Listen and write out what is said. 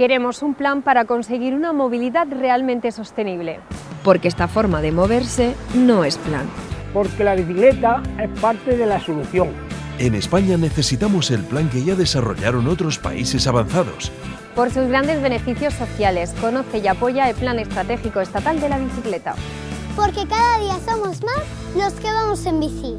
Queremos un plan para conseguir una movilidad realmente sostenible. Porque esta forma de moverse no es plan. Porque la bicicleta es parte de la solución. En España necesitamos el plan que ya desarrollaron otros países avanzados. Por sus grandes beneficios sociales, conoce y apoya el Plan Estratégico Estatal de la Bicicleta. Porque cada día somos más los que vamos en bici.